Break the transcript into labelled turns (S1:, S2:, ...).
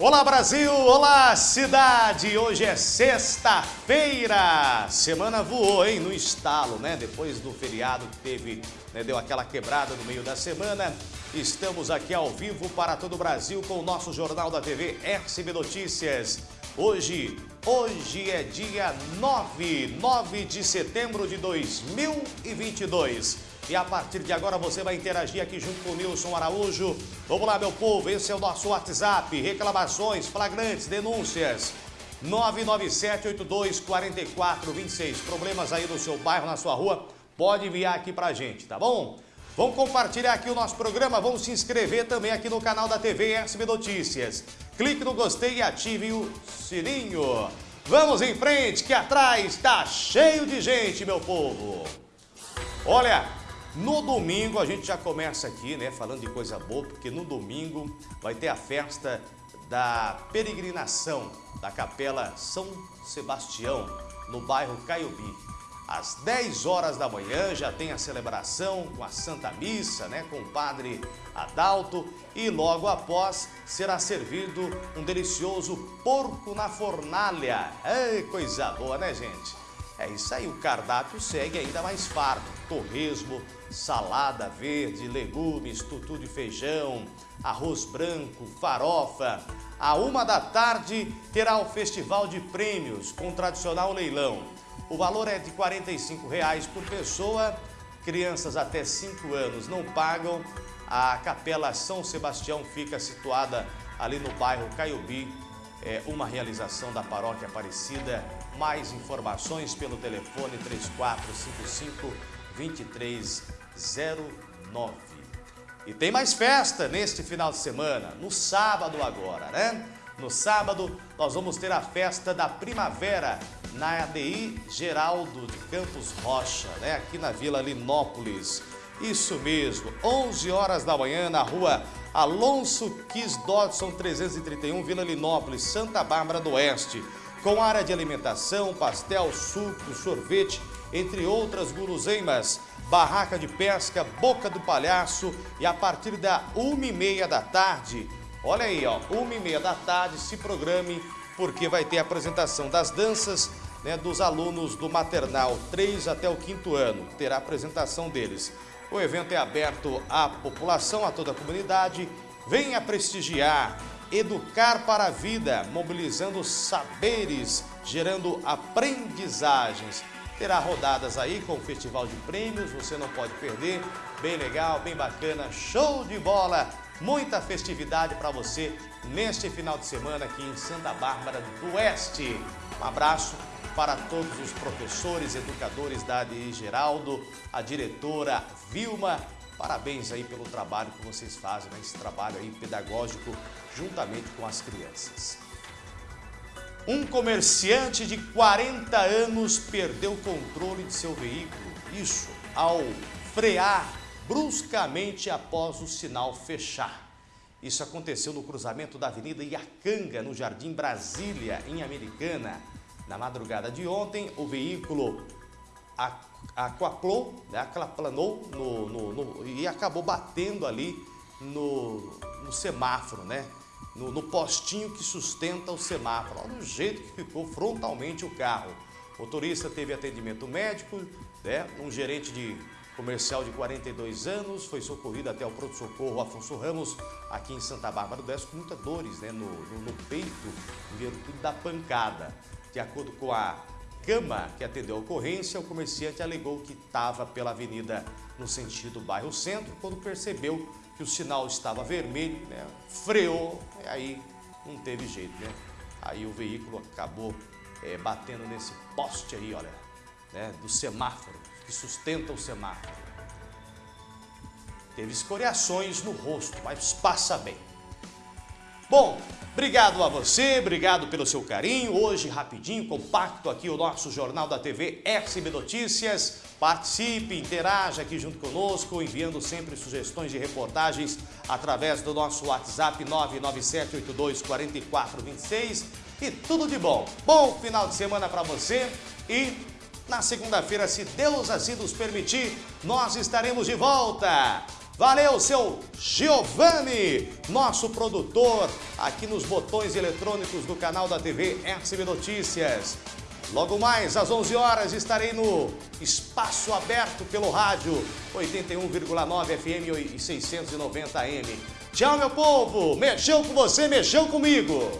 S1: Olá Brasil, olá cidade! Hoje é sexta-feira. Semana voou, hein? No estalo, né? Depois do feriado que teve, né? deu aquela quebrada no meio da semana. Estamos aqui ao vivo para todo o Brasil com o nosso Jornal da TV RCB Notícias. Hoje, hoje é dia 9, 9 de setembro de 2022. E a partir de agora você vai interagir aqui junto com o Nilson Araújo. Vamos lá, meu povo, esse é o nosso WhatsApp. Reclamações, flagrantes, denúncias. 997-82-4426. Problemas aí no seu bairro, na sua rua, pode enviar aqui pra gente, tá bom? Vamos compartilhar aqui o nosso programa, vamos se inscrever também aqui no canal da TV SB Notícias. Clique no gostei e ative o sininho. Vamos em frente, que atrás está cheio de gente, meu povo. Olha, no domingo a gente já começa aqui, né, falando de coisa boa, porque no domingo vai ter a festa da peregrinação da Capela São Sebastião, no bairro Caiobi. Às 10 horas da manhã já tem a celebração com a Santa Missa, né, com o Padre Adalto e logo após será servido um delicioso porco na fornalha. Coisa boa, né, gente? É isso aí, o cardápio segue ainda mais farto. Torresmo, salada verde, legumes, tutu de feijão, arroz branco, farofa. À uma da tarde terá o Festival de Prêmios com tradicional leilão. O valor é de 45 reais por pessoa. Crianças até 5 anos não pagam. A Capela São Sebastião fica situada ali no bairro Caiobi, é uma realização da Paróquia Aparecida. Mais informações pelo telefone 3455-2309. E tem mais festa neste final de semana, no sábado agora, né? No sábado nós vamos ter a festa da primavera na ADI Geraldo de Campos Rocha, né? Aqui na Vila Linópolis. Isso mesmo, 11 horas da manhã na rua Alonso Quis Dodson 331, Vila Linópolis, Santa Bárbara do Oeste. Com área de alimentação, pastel, suco, sorvete, entre outras guloseimas. Barraca de pesca, Boca do Palhaço e a partir da uma e meia da tarde, olha aí, ó, uma e meia da tarde, se programe porque vai ter a apresentação das danças né, dos alunos do maternal 3 até o quinto ano. Terá a apresentação deles. O evento é aberto à população, a toda a comunidade. Venha prestigiar, educar para a vida, mobilizando saberes, gerando aprendizagens. Terá rodadas aí com o Festival de Prêmios, você não pode perder. Bem legal, bem bacana, show de bola! Muita festividade para você neste final de semana aqui em Santa Bárbara do Oeste. Um abraço para todos os professores, educadores da ADI Geraldo, a diretora Vilma. Parabéns aí pelo trabalho que vocês fazem, né? esse trabalho aí pedagógico juntamente com as crianças. Um comerciante de 40 anos perdeu o controle de seu veículo, isso ao frear bruscamente após o sinal fechar. Isso aconteceu no cruzamento da Avenida Iacanga, no Jardim Brasília, em Americana. Na madrugada de ontem, o veículo aquaplou, né, aquaplanou no, no, no, e acabou batendo ali no, no semáforo, né? No, no, postinho que sustenta o semáforo. Olha o jeito que ficou frontalmente o carro. O motorista teve atendimento médico, né? um gerente de comercial de 42 anos foi socorrido até o pronto-socorro Afonso Ramos, aqui em Santa Bárbara do Oeste, com muitas dores né? no, no, no peito, em virtude da pancada. De acordo com a cama que atendeu a ocorrência, o comerciante alegou que estava pela avenida no sentido bairro centro, quando percebeu que o sinal estava vermelho, né, freou, e aí não teve jeito, né? Aí o veículo acabou é, batendo nesse poste aí, olha, né, do semáforo, que sustenta o semáforo. Teve escoriações no rosto, mas passa bem. Bom, obrigado a você, obrigado pelo seu carinho. Hoje, rapidinho, compacto aqui o nosso Jornal da TV SB Notícias. Participe, interaja aqui junto conosco, enviando sempre sugestões de reportagens através do nosso WhatsApp 997824426 e tudo de bom. Bom final de semana para você e na segunda-feira, se Deus assim nos permitir, nós estaremos de volta. Valeu, seu Giovanni, nosso produtor, aqui nos botões eletrônicos do canal da TV SB Notícias. Logo mais, às 11 horas, estarei no Espaço Aberto pelo rádio 81,9 FM e 690 AM. Tchau, meu povo! Mexeu com você, mexeu comigo!